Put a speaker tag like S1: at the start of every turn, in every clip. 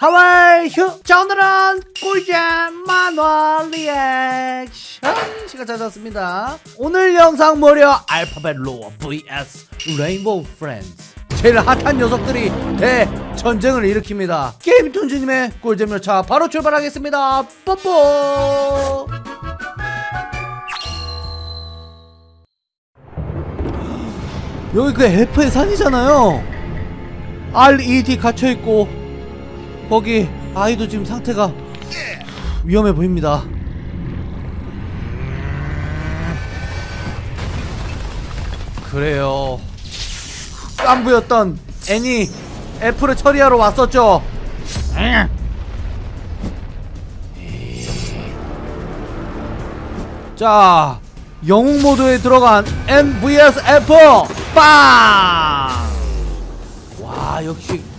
S1: 하와이 휴 자 오늘은 꿀잼 만화 리액션 시간 찾았습니다. 오늘 영상 무려 Alphabet Lore vs Rainbow Friends 제일 핫한 녀석들이 대전쟁을 일으킵니다. GameToons님의 꿀잼 열차 바로 출발하겠습니다. 뽀뽀! 여기 그 F의 산이잖아요. RED 갇혀있고 거기 아이도 지금 상태가 위험해 보입니다. 그래요. 깐부였던 애니 F를 처리하러 왔었죠? 자 영웅 모드에 들어간 N vs F 빵! 와 역시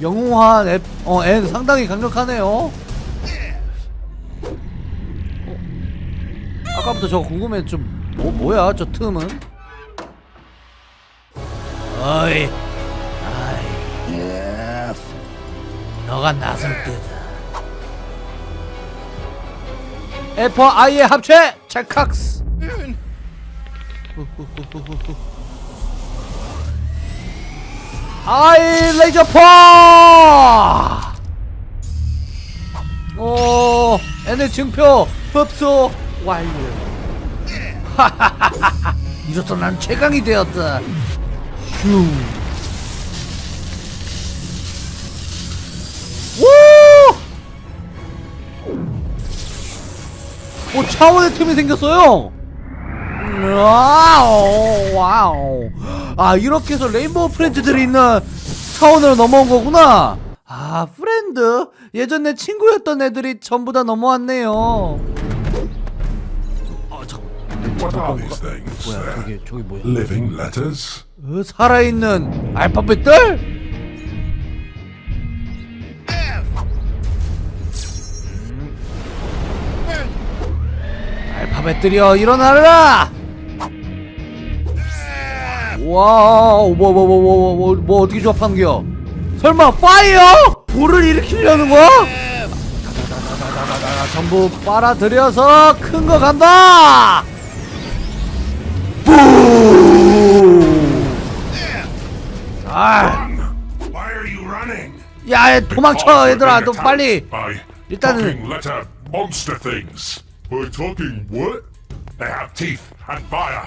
S1: 영웅한 F, 어, N 상당히 강력하네요. 어? 아까부터 저거 궁금해 좀 뭐, 뭐야 저 틈은? 어이 아이. 너가 나설 때다 F와 I의 합체 체칵스 아이 레이저 파! 오 N의 증표 흡수 완료. 이로써 난 최강이 되었다. 휴. 우! 오 차원의 틈이 생겼어요. 와우 와우 아 이렇게 해서 Rainbow Friends들이 있는 차원으로 넘어온 거구나 아 friend 예전 내 친구였던 애들이 전부 다 넘어왔네요
S2: things?
S1: 뭐야 저기 저기 뭐야
S2: Living letters?
S1: 어, 살아있는 알파벳들? 알파벳들이여 일어나라! 와우 뭐 뭐 뭐 뭐 뭐 뭐 어떻게 조합하는 거야 설마 fire? 불을 일으키려는 거야? 전부 빨아들여서 큰 거 간다! 아! 야, 도망쳐 얘들아, 너 빨리. 일단은.
S2: Monster things. We're talking what? They have teeth and fire.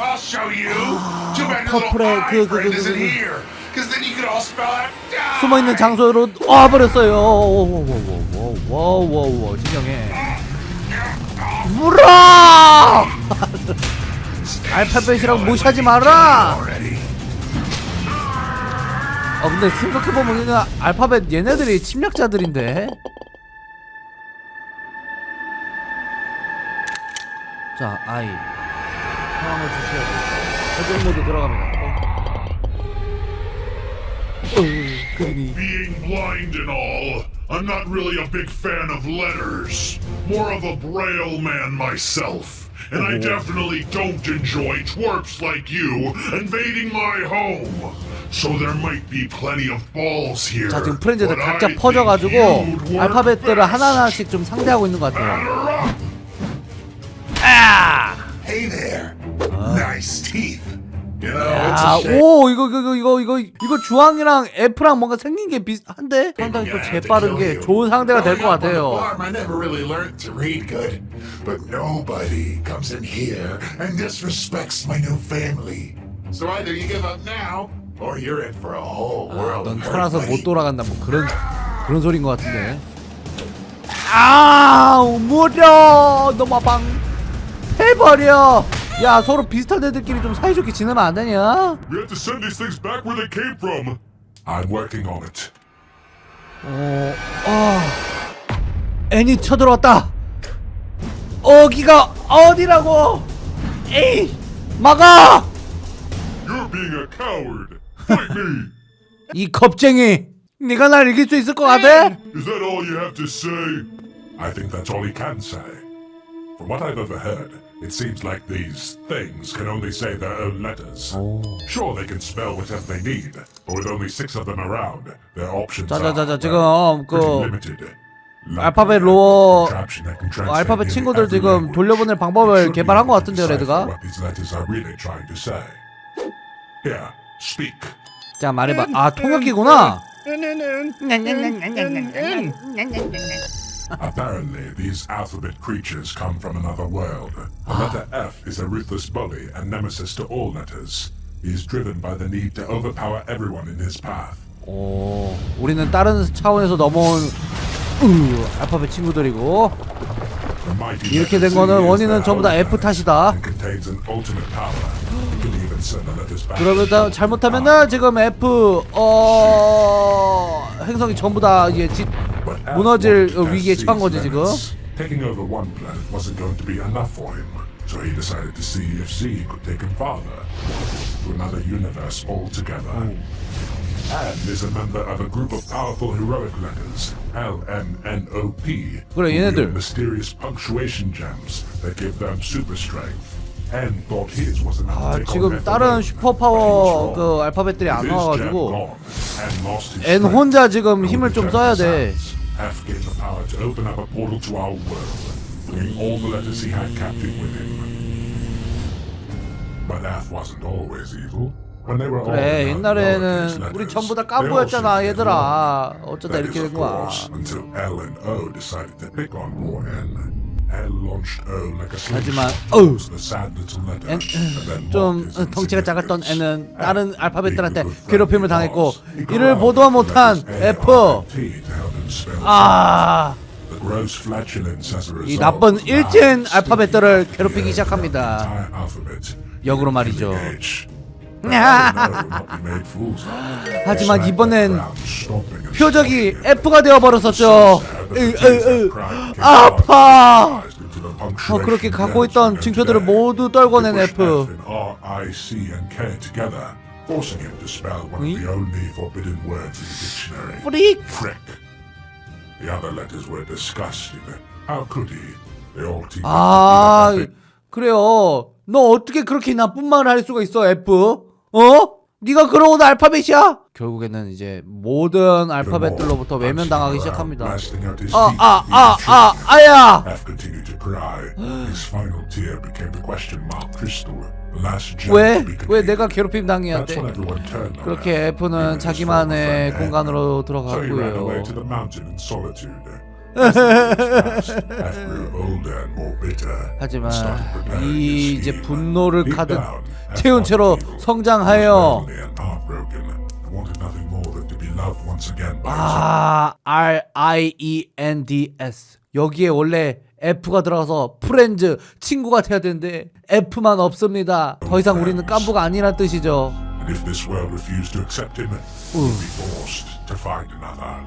S2: I'll show you. Too bad your little eye
S1: 그, 그, 그, 그,
S2: isn't
S1: 그.
S2: here. Cause then you could all spell out die.
S1: 숨어 있는 장소로 와 버렸어요. 워워워워워워워 진정해. 물어! 알파벳이라고 무시하지 마라. 아 근데 생각해보면 그냥 알파벳 얘네들이 침략자들인데 자 아이 상황을 주셔야 돼 적용 모드 들어갑니다 어. 어, 그림이
S2: Being blind and all, I'm not really a big fan of letters. More of a braille man myself. And I definitely don't enjoy twerps like you invading my home. So there might be plenty of balls here.
S1: 자 지금 프렌즈들
S2: but
S1: 각자
S2: I think
S1: 퍼져가지고
S2: you'd work
S1: 알파벳들을
S2: best.
S1: 하나하나씩 좀 상대하고 있는 것 같아요
S2: Batter up.
S1: 아!
S2: Hey there. Nice teeth. You know,
S1: 아,
S2: shame.
S1: 오 이거 이거 이거 이거 이거 주황이랑 F랑 뭔가 생긴 게 비슷한데 상당히 또 재빠른 게 좋은 상대가 될 것 같아요.
S3: I never really learned to read good. But nobody comes in here and disrespects my new family. So either you give up now, or you're in for a whole world
S1: 넌 살아서. 못 돌아간다 뭐 그런 그런 소린 것 같은데. 아, 무려 너마방 해버려. 야 서로 비슷한 애들끼리 좀 사이좋게 지내면 안 되냐?
S2: We have to send these things back where they came from. I'm working on it.
S1: 어, 아, 애니 쳐들어왔다. 어기가 어디라고 에이 막아
S2: You're being a coward. Fight me.
S1: 이 겁쟁이 네가 날 이길 수 있을 것 같아?
S2: Is that all you have to say?
S3: I think that's all he can say. From what I've overheard, it seems like these things can only say their own letters. Sure, they can spell whatever they need, but with only six of them around, their options are
S1: 자자자자 지금 그
S3: limited.
S1: 알파벳 로어 알파벳 친구들 지금. 돌려보낼 방법을 개발한 것 같은데요, 레드가?
S3: What these letters are really trying to say. Here, speak.
S1: 자 말해봐 아 통역기구나
S3: Apparently, these alphabet creatures come from another world. The letter F is a ruthless bully and nemesis to all letters. He is driven by the need to overpower everyone in his path.
S1: 오 우리는 다른 차원에서 넘어온 으, 알파벳 친구들이고 이렇게 된 거는 원인은 전부 다 F 탓이다. 그러면 다 잘못하면은 지금 F 어 행성이 전부 다
S3: But F
S1: 무너질 위기에 처한 거지, 지금.
S3: Taking over one planet wasn't going to be enough for him, so he decided to see if Z could take him farther to another universe altogether. And is a member of a group of powerful heroic letters, LMNOP,
S1: 그래, 얘네들.
S3: mysterious punctuation gems that give them super strength. And thought his was enough
S1: 아 지금 다른
S3: alone,
S1: 슈퍼
S3: but he was
S1: 파워
S3: wrong.
S1: 그 알파벳들이 안 나와가지고 N 혼자 지금 힘을 좀 써야 돼.
S3: Sounds, F gained the power to open up a portal to our world, bringing all the letters he had captive with him. But F wasn't always evil. When they were all
S1: 그래 옛날에는 우리 전부 다
S3: get
S1: 얘들아. 어쩌다 이렇게 된 거야 하지만
S3: then
S1: 좀 덩치가 작았던. N은 다른 알파벳들한테 괴롭힘을 당했고 이를 보도 못한 F 아 이 나쁜 일진 알파벳들을 괴롭히기 시작합니다. 역으로 말이죠. 하지만 이번엔 표적이. F가 되어버렸었죠 으, 으, 으. 아파 어, 그렇게 갖고 있던 징표들을 모두 떨궈낸 F. 응? 프릭.
S3: The other letters were disgusting. How could he? They all teamed
S1: 아 그래요 너 어떻게 그렇게 나쁜 말을 할 수가 있어 F 어? 네가 그러고도 알파벳이야? 결국에는 이제 모든 알파벳들로부터 외면당하기 시작합니다 아 아 아 아 아야 왜? 왜. 내가 괴롭힘 당해야 돼? 그렇게
S3: F,
S1: F는 자기만의 공간으로
S3: bitter.
S1: 하지만 이 이제. 분노를 가득 채운 채로. 성장하여
S3: Wanted nothing more than to be loved once again by
S1: 아 R I E N D S 여기에 원래 F가 들어가서 프렌즈 친구가 돼야 되는데 F만 없습니다 더 이상 우리는 깐부가 아니란 뜻이죠
S3: And if this world refused to accept him, would be forced to find another.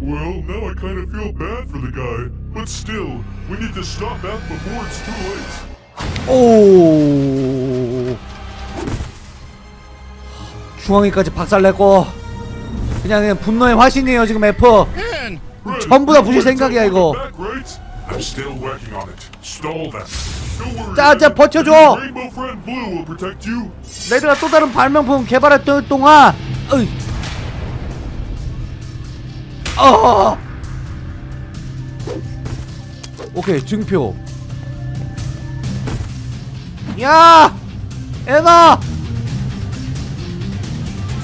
S2: Well, now I kind of feel bad for the guy, but still, we need to stop that before it's too late.
S1: 오 중앙이까지 박살냈고 그냥, 그냥 분노의 화신이에요 지금 F 전부 다 부실 생각이야, 이거. 자, 자. 버텨줘. 레드가 또 다른 발명품 개발했던 동안 어이. 어. 오케이 증표 야 에나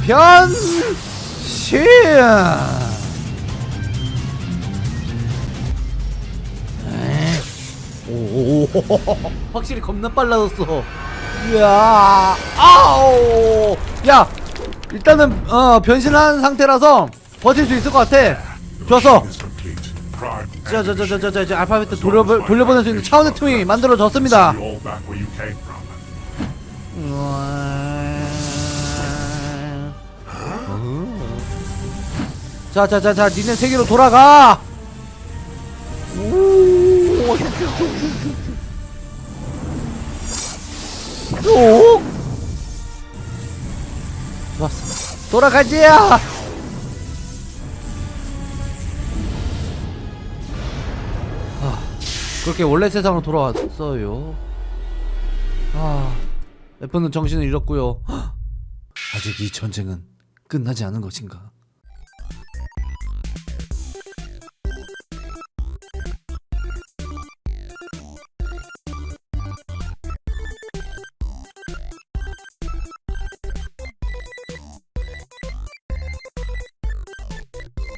S1: 변신 오. 확실히 겁나 빨라졌어. 이야 아우 야 일단은 어 변신한 상태라서 버틸 수 있을 것 같아. 좋았어. 자자자자자자 알파벳 돌려 돌려보낼 수 있는 차원의 틈이 만들어졌습니다.
S3: All
S1: 자자자자 니네 세계로 돌아가 우 오. 오. 좋았어. 돌아가지야. 아, 그렇게 원래 세상으로 돌아왔어요. 아, 애플은 정신을 잃었고요. 아직 이 전쟁은 끝나지 않은 것인가?